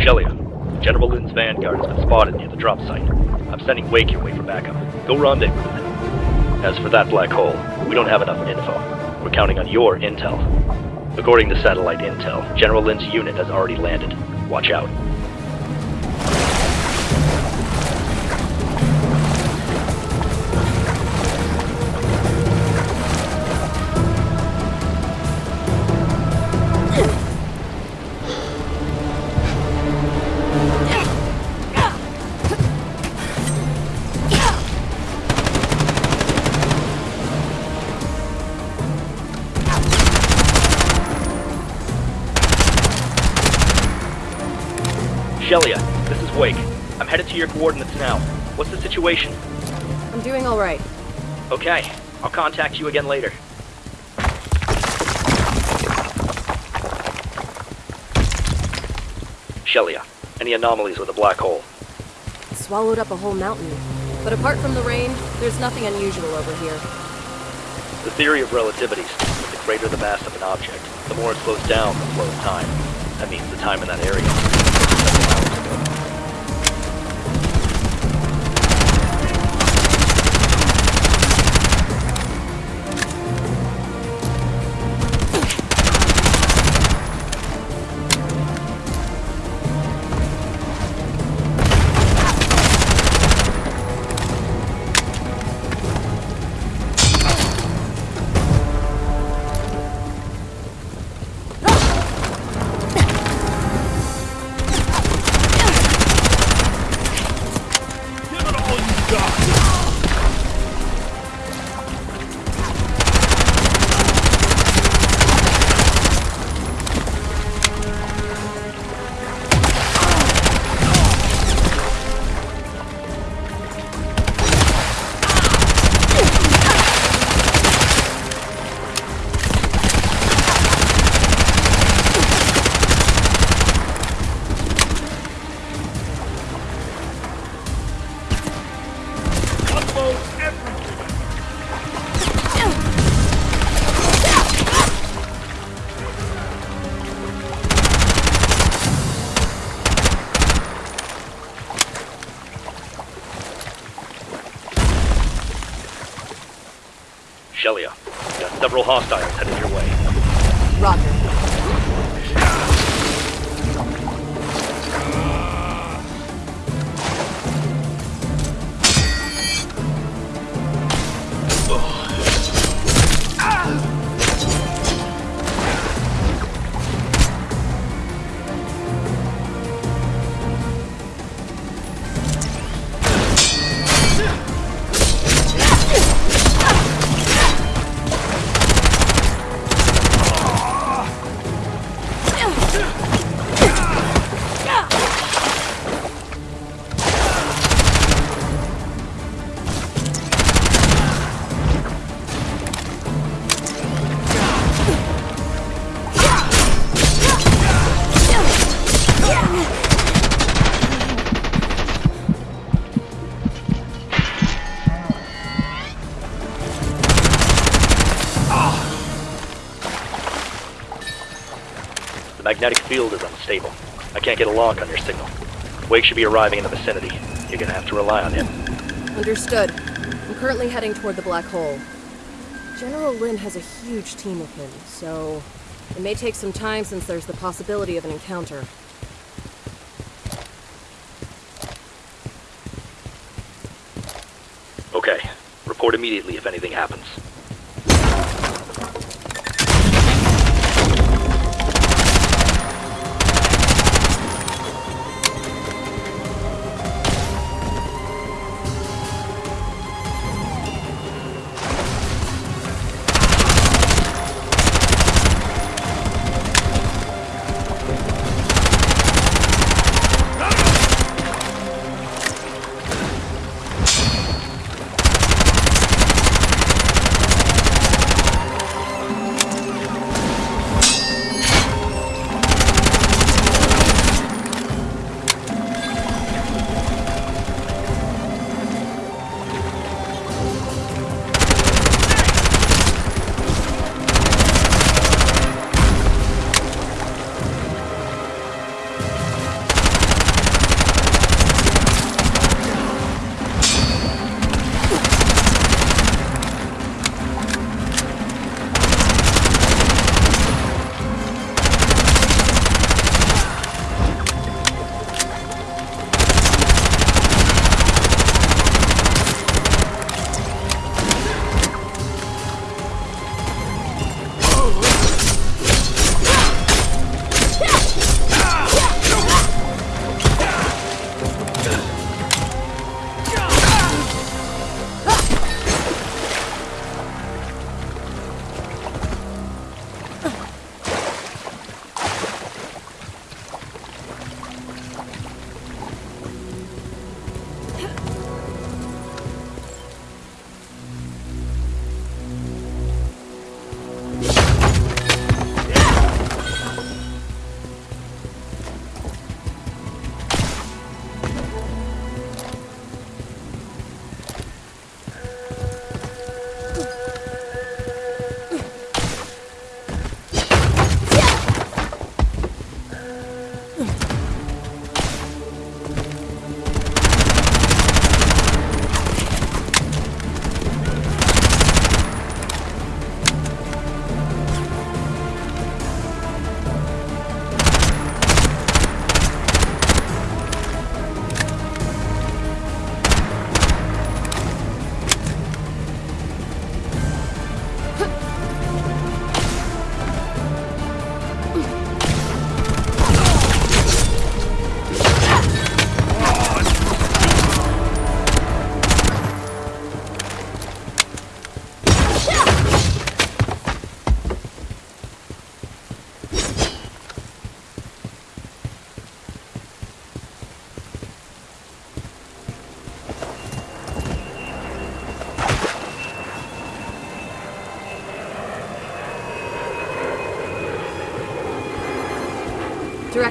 Shelia, General Lin's vanguard has been spotted near the drop site. I'm sending Wake your way for backup. Go rendezvous with him. As for that black hole, we don't have enough info. We're counting on your intel. According to satellite intel, General Lin's unit has already landed. Watch out. Shelia, this is Wake. I'm headed to your coordinates now. What's the situation? I'm doing all right. Okay, I'll contact you again later. Shelia, any anomalies with a black hole? It swallowed up a whole mountain. But apart from the rain, there's nothing unusual over here. The theory of relativity states that the greater the mass of an object, the more it slows down the flow of time. That means the time in that area. Several hostiles headed your way. Roger. Magnetic field is unstable. I can't get a lock on your signal. Wake should be arriving in the vicinity. You're gonna have to rely on him. Understood. I'm currently heading toward the black hole. General Lin has a huge team with him, so it may take some time since there's the possibility of an encounter. Okay. Report immediately if anything happens.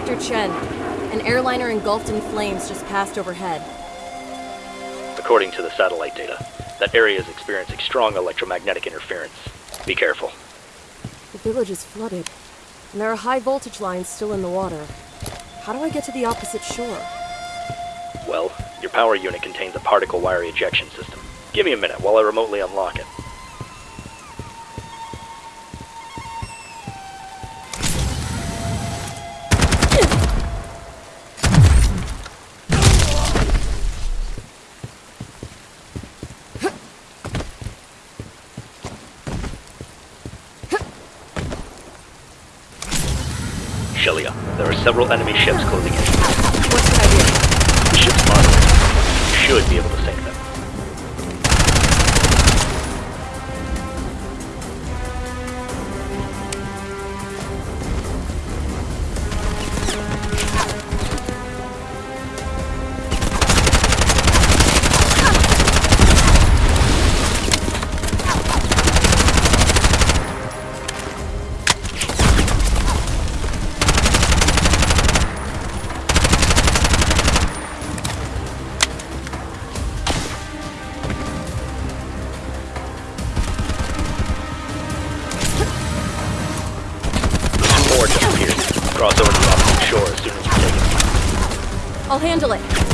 Director Chen, an airliner engulfed in flames just passed overhead. According to the satellite data, that area is experiencing strong electromagnetic interference. Be careful. The village is flooded, and there are high voltage lines still in the water. How do I get to the opposite shore? Well, your power unit contains a particle wire ejection system. Give me a minute while I remotely unlock it. There are several enemy ships closing in. What should I do? The ship's. You should be able to I'll handle it.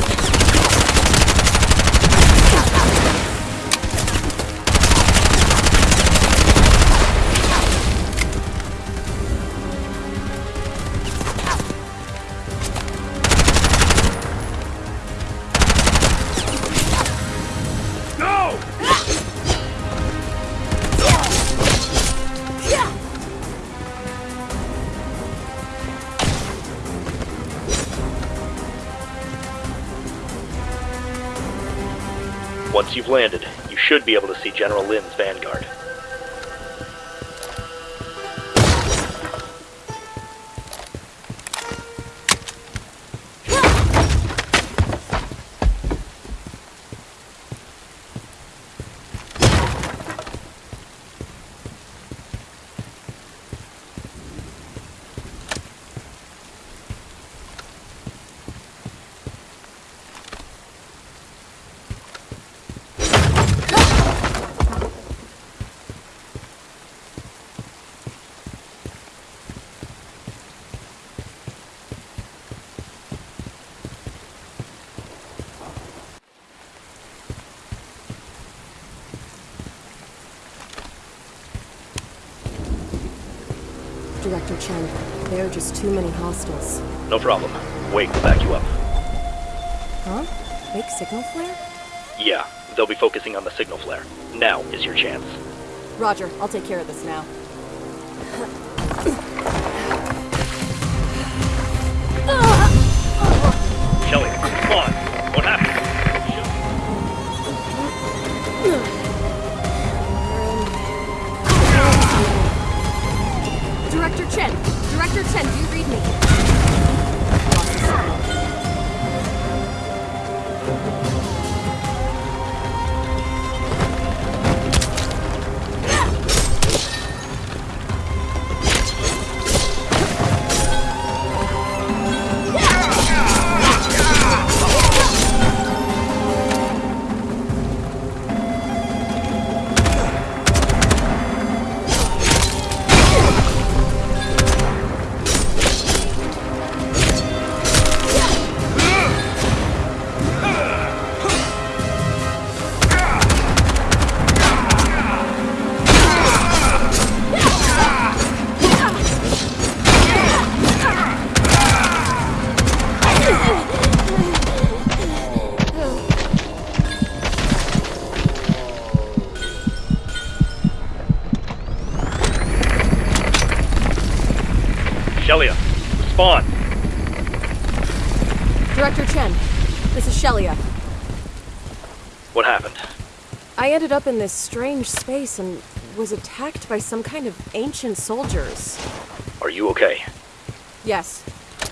You've landed, you should be able to see General Lin's vanguard. Director Chen, there are just too many hostiles. No problem. Wait, will back you up. Huh? Fake signal flare? Yeah, they'll be focusing on the signal flare. Now is your chance. Roger, I'll take care of this now. Shelly, come on. Director Chen! Director Chen, do you read me? Shelia. What happened? I ended up in this strange space and was attacked by some kind of ancient soldiers. Are you okay? Yes.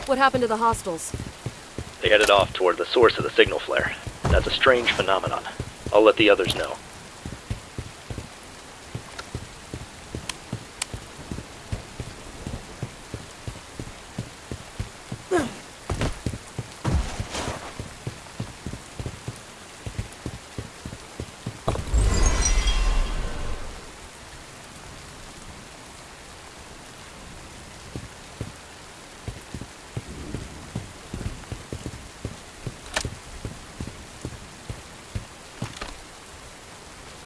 What happened to the hostiles? They headed off toward the source of the signal flare. That's a strange phenomenon. I'll let the others know.